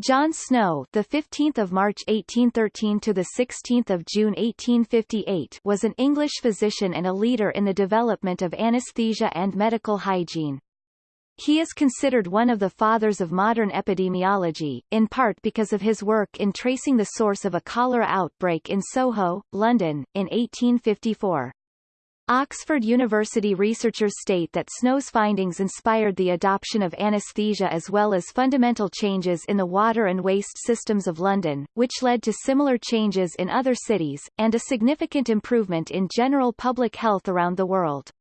John Snow, the 15th of March 1813 to the 16th of June 1858, was an English physician and a leader in the development of anesthesia and medical hygiene. He is considered one of the fathers of modern epidemiology, in part because of his work in tracing the source of a cholera outbreak in Soho, London, in 1854. Oxford University researchers state that Snow's findings inspired the adoption of anesthesia as well as fundamental changes in the water and waste systems of London, which led to similar changes in other cities, and a significant improvement in general public health around the world.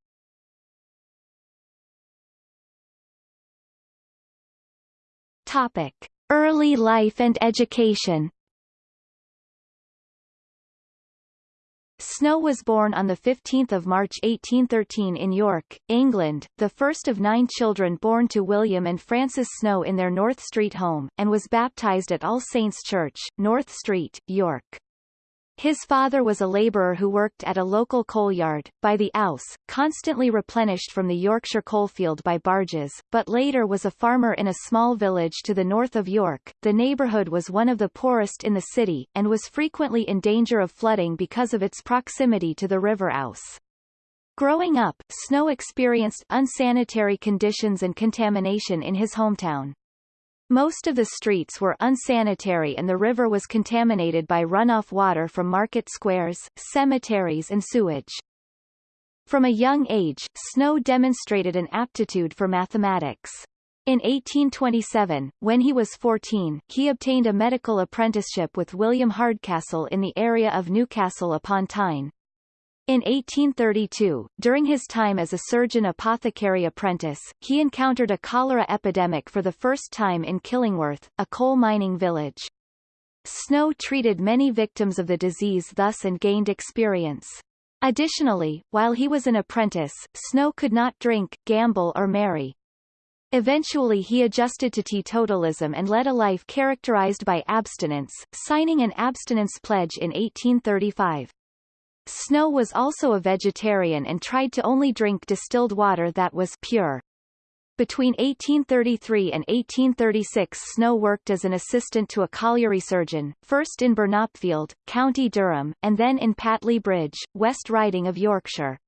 Topic. Early life and education Snow was born on 15 March 1813 in York, England, the first of nine children born to William and Frances Snow in their North Street home, and was baptized at All Saints Church, North Street, York. His father was a labourer who worked at a local coal yard, by the Ouse, constantly replenished from the Yorkshire coalfield by barges, but later was a farmer in a small village to the north of York. The neighbourhood was one of the poorest in the city, and was frequently in danger of flooding because of its proximity to the River Ouse. Growing up, Snow experienced unsanitary conditions and contamination in his hometown. Most of the streets were unsanitary and the river was contaminated by runoff water from market squares, cemeteries and sewage. From a young age, Snow demonstrated an aptitude for mathematics. In 1827, when he was 14, he obtained a medical apprenticeship with William Hardcastle in the area of Newcastle upon Tyne. In 1832, during his time as a surgeon apothecary apprentice, he encountered a cholera epidemic for the first time in Killingworth, a coal mining village. Snow treated many victims of the disease thus and gained experience. Additionally, while he was an apprentice, Snow could not drink, gamble or marry. Eventually he adjusted to teetotalism and led a life characterized by abstinence, signing an abstinence pledge in 1835. Snow was also a vegetarian and tried to only drink distilled water that was pure. Between 1833 and 1836 Snow worked as an assistant to a colliery surgeon, first in Burnopfield, County Durham, and then in Pateley Bridge, West Riding of Yorkshire.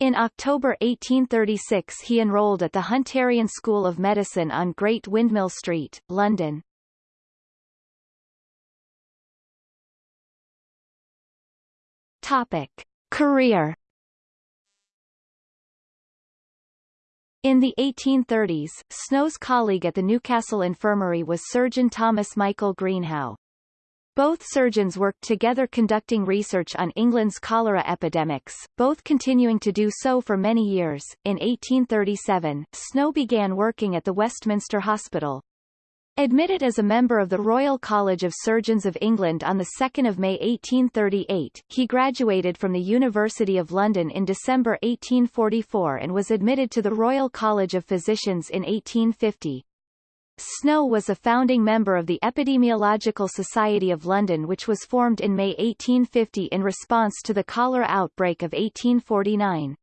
In October 1836 he enrolled at the Hunterian School of Medicine on Great Windmill Street, London. Topic. Career In the 1830s, Snow's colleague at the Newcastle Infirmary was surgeon Thomas Michael Greenhow. Both surgeons worked together conducting research on England's cholera epidemics, both continuing to do so for many years. In 1837, Snow began working at the Westminster Hospital, Admitted as a member of the Royal College of Surgeons of England on 2 May 1838, he graduated from the University of London in December 1844 and was admitted to the Royal College of Physicians in 1850. Snow was a founding member of the Epidemiological Society of London which was formed in May 1850 in response to the cholera outbreak of 1849.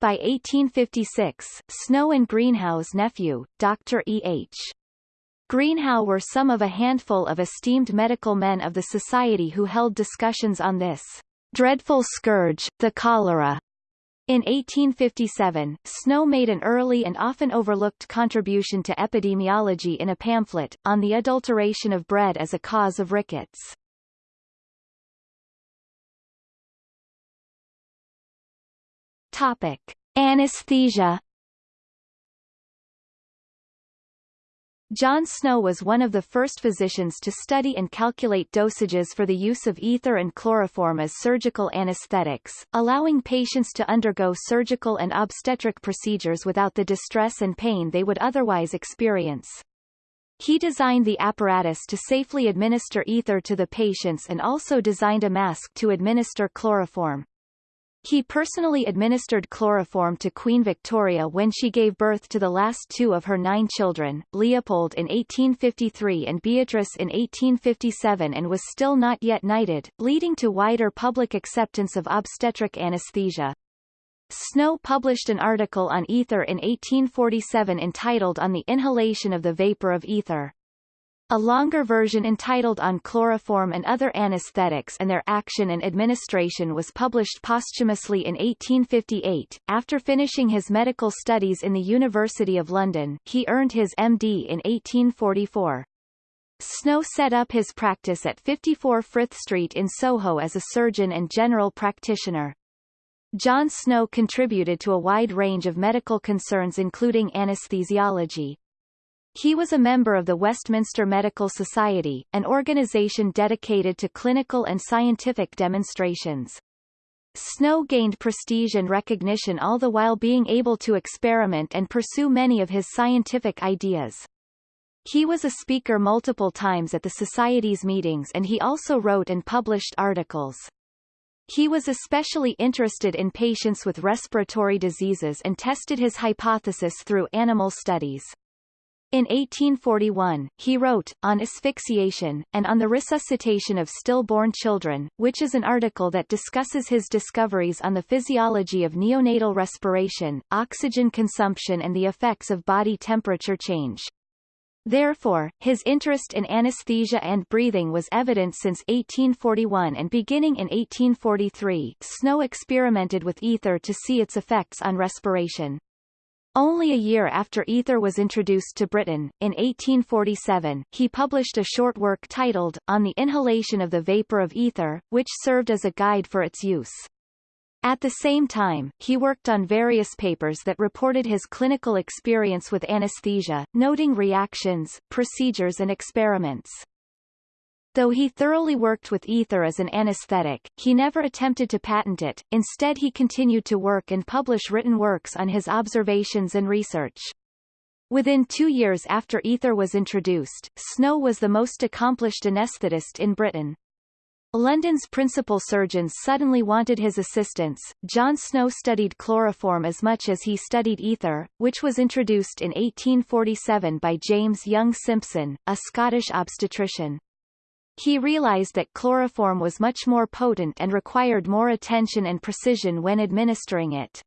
By 1856, Snow and Greenhow's nephew, Dr. E. H. Greenhow were some of a handful of esteemed medical men of the society who held discussions on this dreadful scourge, the cholera. In 1857, Snow made an early and often overlooked contribution to epidemiology in a pamphlet, on the adulteration of bread as a cause of rickets. Topic. Anesthesia John Snow was one of the first physicians to study and calculate dosages for the use of ether and chloroform as surgical anesthetics, allowing patients to undergo surgical and obstetric procedures without the distress and pain they would otherwise experience. He designed the apparatus to safely administer ether to the patients and also designed a mask to administer chloroform. He personally administered chloroform to Queen Victoria when she gave birth to the last two of her nine children, Leopold in 1853 and Beatrice in 1857 and was still not yet knighted, leading to wider public acceptance of obstetric anesthesia. Snow published an article on ether in 1847 entitled On the Inhalation of the Vapor of Ether. A longer version entitled On Chloroform and Other Anesthetics and Their Action and Administration was published posthumously in 1858. After finishing his medical studies in the University of London, he earned his MD in 1844. Snow set up his practice at 54 Frith Street in Soho as a surgeon and general practitioner. John Snow contributed to a wide range of medical concerns including anesthesiology, he was a member of the Westminster Medical Society, an organization dedicated to clinical and scientific demonstrations. Snow gained prestige and recognition all the while being able to experiment and pursue many of his scientific ideas. He was a speaker multiple times at the Society's meetings and he also wrote and published articles. He was especially interested in patients with respiratory diseases and tested his hypothesis through animal studies. In 1841, he wrote, On Asphyxiation, and on the Resuscitation of Stillborn Children, which is an article that discusses his discoveries on the physiology of neonatal respiration, oxygen consumption and the effects of body temperature change. Therefore, his interest in anesthesia and breathing was evident since 1841 and beginning in 1843, Snow experimented with ether to see its effects on respiration. Only a year after ether was introduced to Britain, in 1847, he published a short work titled, On the Inhalation of the Vapor of Ether, which served as a guide for its use. At the same time, he worked on various papers that reported his clinical experience with anesthesia, noting reactions, procedures and experiments. Though he thoroughly worked with ether as an anesthetic, he never attempted to patent it, instead he continued to work and publish written works on his observations and research. Within two years after ether was introduced, Snow was the most accomplished anaesthetist in Britain. London's principal surgeons suddenly wanted his assistance. John Snow studied chloroform as much as he studied ether, which was introduced in 1847 by James Young Simpson, a Scottish obstetrician. He realized that chloroform was much more potent and required more attention and precision when administering it.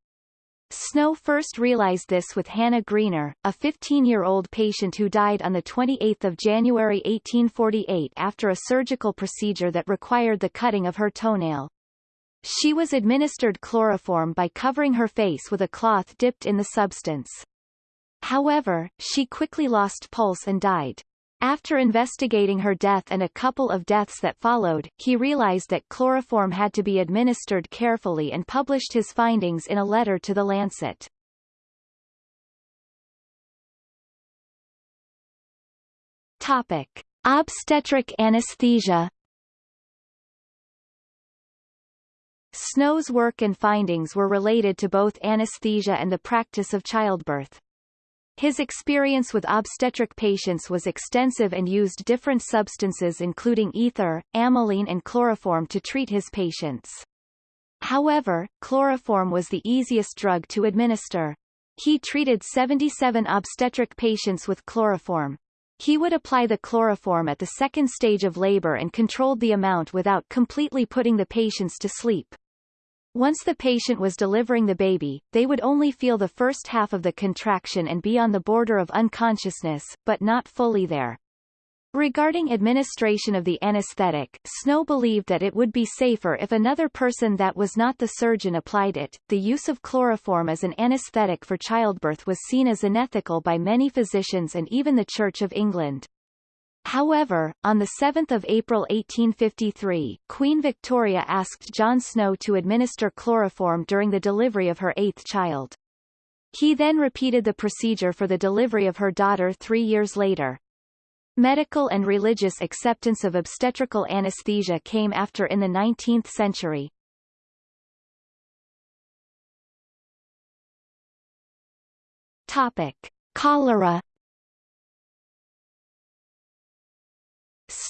Snow first realized this with Hannah Greener, a 15-year-old patient who died on 28 January 1848 after a surgical procedure that required the cutting of her toenail. She was administered chloroform by covering her face with a cloth dipped in the substance. However, she quickly lost pulse and died. After investigating her death and a couple of deaths that followed, he realized that chloroform had to be administered carefully and published his findings in a letter to The Lancet. Topic. Obstetric anesthesia Snow's work and findings were related to both anesthesia and the practice of childbirth. His experience with obstetric patients was extensive and used different substances including ether, amylene and chloroform to treat his patients. However, chloroform was the easiest drug to administer. He treated 77 obstetric patients with chloroform. He would apply the chloroform at the second stage of labor and controlled the amount without completely putting the patients to sleep. Once the patient was delivering the baby, they would only feel the first half of the contraction and be on the border of unconsciousness, but not fully there. Regarding administration of the anesthetic, Snow believed that it would be safer if another person that was not the surgeon applied it. The use of chloroform as an anesthetic for childbirth was seen as unethical by many physicians and even the Church of England. However, on 7 April 1853, Queen Victoria asked John Snow to administer chloroform during the delivery of her eighth child. He then repeated the procedure for the delivery of her daughter three years later. Medical and religious acceptance of obstetrical anesthesia came after in the 19th century. Topic. Cholera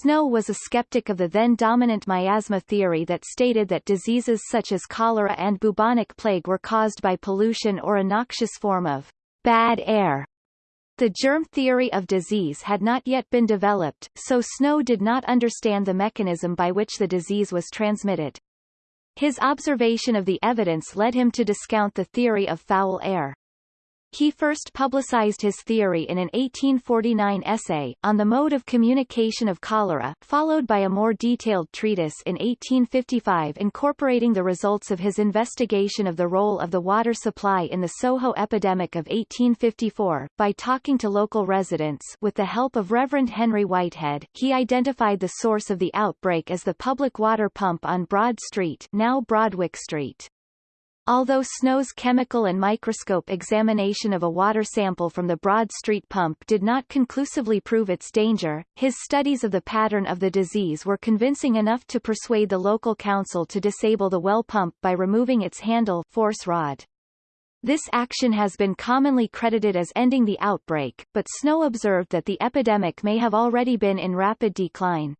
Snow was a skeptic of the then-dominant miasma theory that stated that diseases such as cholera and bubonic plague were caused by pollution or a noxious form of bad air. The germ theory of disease had not yet been developed, so Snow did not understand the mechanism by which the disease was transmitted. His observation of the evidence led him to discount the theory of foul air. He first publicized his theory in an 1849 essay, On the Mode of Communication of Cholera, followed by a more detailed treatise in 1855 incorporating the results of his investigation of the role of the water supply in the Soho epidemic of 1854. By talking to local residents with the help of Reverend Henry Whitehead, he identified the source of the outbreak as the public water pump on Broad Street now Broadwick Street. Although Snow's chemical and microscope examination of a water sample from the Broad Street pump did not conclusively prove its danger, his studies of the pattern of the disease were convincing enough to persuade the local council to disable the well pump by removing its handle force rod. This action has been commonly credited as ending the outbreak, but Snow observed that the epidemic may have already been in rapid decline.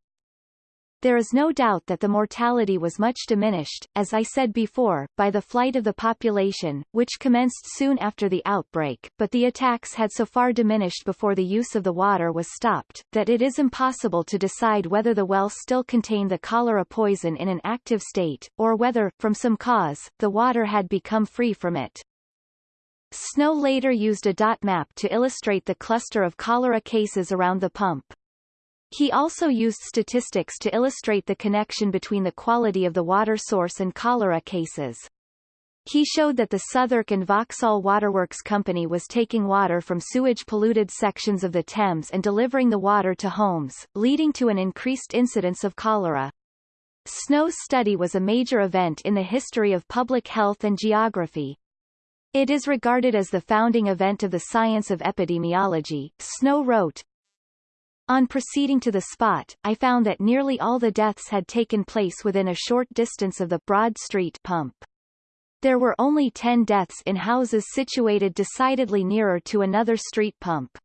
There is no doubt that the mortality was much diminished, as I said before, by the flight of the population, which commenced soon after the outbreak, but the attacks had so far diminished before the use of the water was stopped, that it is impossible to decide whether the well still contained the cholera poison in an active state, or whether, from some cause, the water had become free from it. Snow later used a dot map to illustrate the cluster of cholera cases around the pump. He also used statistics to illustrate the connection between the quality of the water source and cholera cases. He showed that the Southwark and Vauxhall Waterworks Company was taking water from sewage-polluted sections of the Thames and delivering the water to homes, leading to an increased incidence of cholera. Snow's study was a major event in the history of public health and geography. It is regarded as the founding event of the science of epidemiology. Snow wrote, on proceeding to the spot, I found that nearly all the deaths had taken place within a short distance of the Broad Street pump. There were only 10 deaths in houses situated decidedly nearer to another street pump.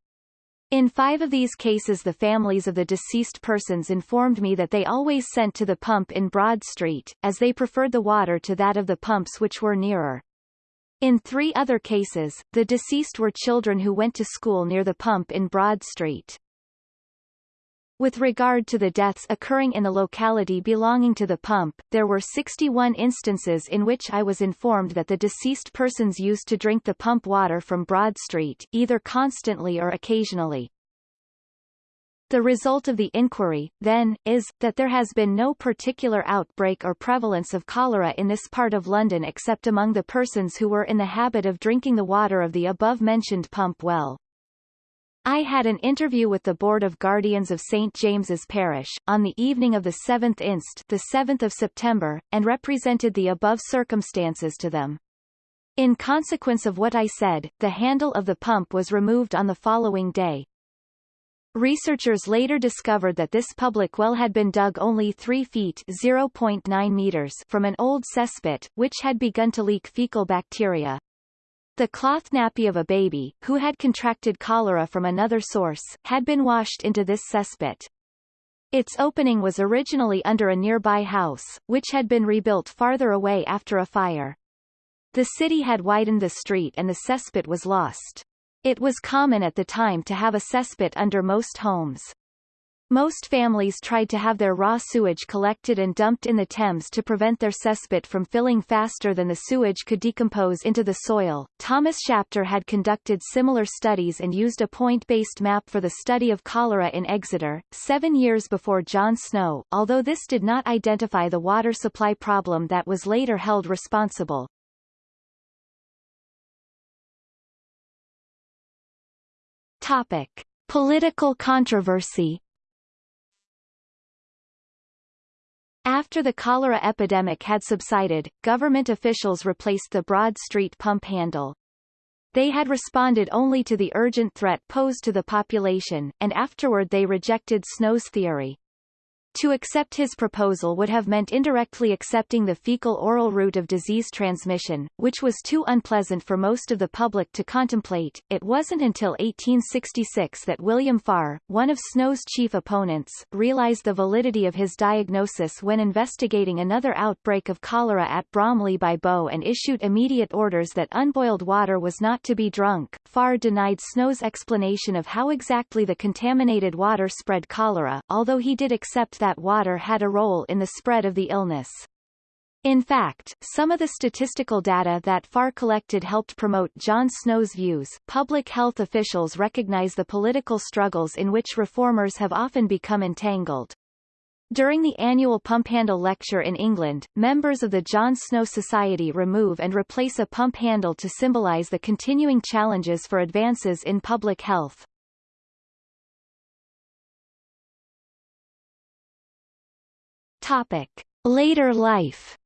In five of these cases the families of the deceased persons informed me that they always sent to the pump in Broad Street, as they preferred the water to that of the pumps which were nearer. In three other cases, the deceased were children who went to school near the pump in Broad Street. With regard to the deaths occurring in the locality belonging to the pump, there were 61 instances in which I was informed that the deceased persons used to drink the pump water from Broad Street, either constantly or occasionally. The result of the inquiry, then, is, that there has been no particular outbreak or prevalence of cholera in this part of London except among the persons who were in the habit of drinking the water of the above-mentioned pump well. I had an interview with the Board of Guardians of St. James's Parish, on the evening of the 7th inst the 7th of September, and represented the above circumstances to them. In consequence of what I said, the handle of the pump was removed on the following day. Researchers later discovered that this public well had been dug only 3 feet 0.9 meters from an old cesspit, which had begun to leak fecal bacteria. The cloth nappy of a baby, who had contracted cholera from another source, had been washed into this cesspit. Its opening was originally under a nearby house, which had been rebuilt farther away after a fire. The city had widened the street and the cesspit was lost. It was common at the time to have a cesspit under most homes. Most families tried to have their raw sewage collected and dumped in the Thames to prevent their cesspit from filling faster than the sewage could decompose into the soil. Thomas Shapter had conducted similar studies and used a point-based map for the study of cholera in Exeter, seven years before John Snow, although this did not identify the water supply problem that was later held responsible. Topic. Political controversy After the cholera epidemic had subsided, government officials replaced the Broad Street pump handle. They had responded only to the urgent threat posed to the population, and afterward they rejected Snow's theory. To accept his proposal would have meant indirectly accepting the fecal-oral route of disease transmission, which was too unpleasant for most of the public to contemplate. It wasn't until 1866 that William Farr, one of Snow's chief opponents, realized the validity of his diagnosis when investigating another outbreak of cholera at Bromley by Bow and issued immediate orders that unboiled water was not to be drunk. Farr denied Snow's explanation of how exactly the contaminated water spread cholera, although he did accept that water had a role in the spread of the illness. In fact, some of the statistical data that Farr collected helped promote John Snow's views. Public health officials recognize the political struggles in which reformers have often become entangled. During the annual Pump Handle lecture in England, members of the John Snow Society remove and replace a pump handle to symbolize the continuing challenges for advances in public health. Topic. Later life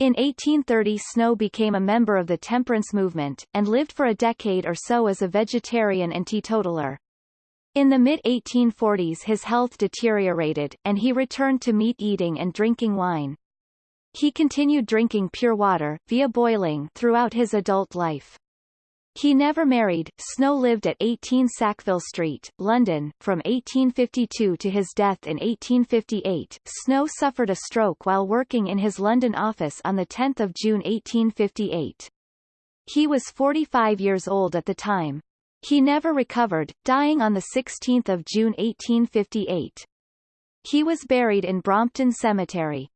In 1830 Snow became a member of the temperance movement, and lived for a decade or so as a vegetarian and teetotaler. In the mid-1840s his health deteriorated, and he returned to meat eating and drinking wine. He continued drinking pure water, via boiling, throughout his adult life. He never married. Snow lived at 18 Sackville Street, London, from 1852 to his death in 1858. Snow suffered a stroke while working in his London office on 10 June 1858. He was 45 years old at the time. He never recovered, dying on 16 June 1858. He was buried in Brompton Cemetery.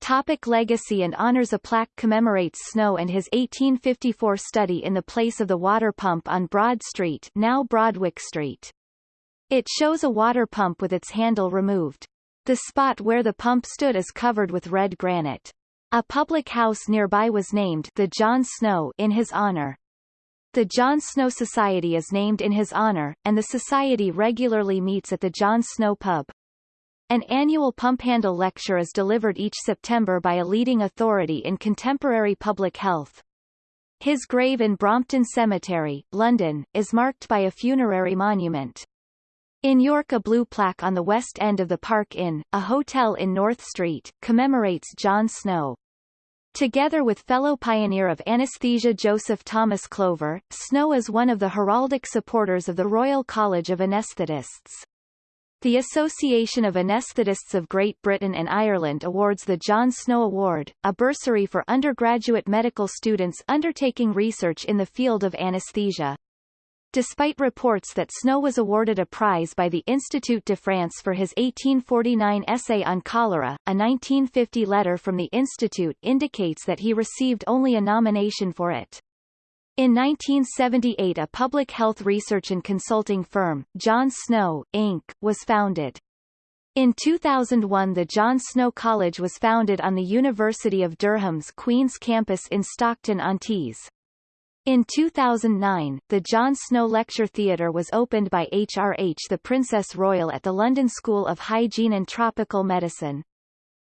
Topic legacy and honors A plaque commemorates Snow and his 1854 study in the place of the water pump on Broad Street now Broadwick Street. It shows a water pump with its handle removed. The spot where the pump stood is covered with red granite. A public house nearby was named the John Snow in his honor. The John Snow Society is named in his honor, and the society regularly meets at the John Snow Pub. An annual pump handle lecture is delivered each September by a leading authority in contemporary public health. His grave in Brompton Cemetery, London, is marked by a funerary monument. In York a blue plaque on the west end of the Park Inn, a hotel in North Street, commemorates John Snow. Together with fellow pioneer of anesthesia Joseph Thomas Clover, Snow is one of the heraldic supporters of the Royal College of Anaesthetists. The Association of Anaesthetists of Great Britain and Ireland awards the John Snow Award, a bursary for undergraduate medical students undertaking research in the field of anesthesia. Despite reports that Snow was awarded a prize by the Institut de France for his 1849 essay on cholera, a 1950 letter from the institute indicates that he received only a nomination for it. In 1978 a public health research and consulting firm, John Snow, Inc., was founded. In 2001 the John Snow College was founded on the University of Durham's Queen's Campus in Stockton-on-Tees. In 2009, the John Snow Lecture Theatre was opened by HRH the Princess Royal at the London School of Hygiene and Tropical Medicine.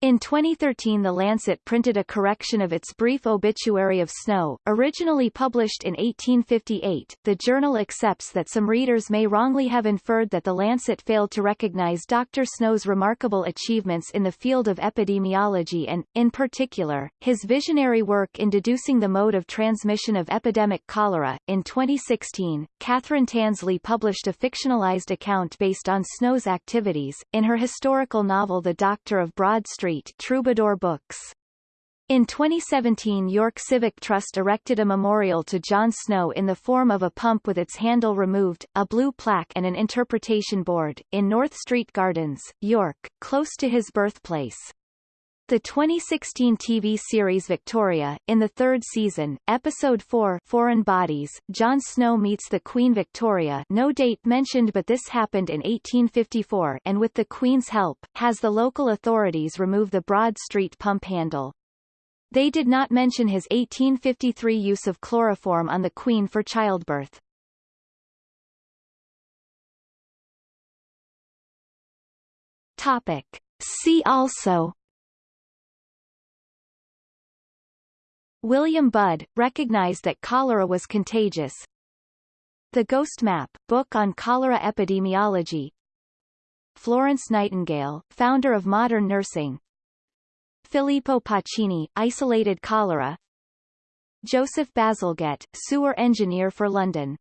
In 2013 The Lancet printed a correction of its brief obituary of Snow, originally published in 1858. The journal accepts that some readers may wrongly have inferred that The Lancet failed to recognize Dr. Snow's remarkable achievements in the field of epidemiology and, in particular, his visionary work in deducing the mode of transmission of epidemic cholera. In 2016, Catherine Tansley published a fictionalized account based on Snow's activities, in her historical novel The Doctor of Broad Street Street Troubadour Books. In 2017 York Civic Trust erected a memorial to John Snow in the form of a pump with its handle removed, a blue plaque and an interpretation board, in North Street Gardens, York, close to his birthplace. The 2016 TV series Victoria, in the third season, Episode 4 Foreign Bodies, John Snow meets the Queen Victoria no date mentioned but this happened in 1854 and with the Queen's help, has the local authorities remove the Broad Street pump handle. They did not mention his 1853 use of chloroform on the Queen for childbirth. Topic. See also William Budd, recognized that cholera was contagious. The Ghost Map, book on cholera epidemiology. Florence Nightingale, founder of modern nursing. Filippo Pacini, isolated cholera. Joseph Bazalgette, sewer engineer for London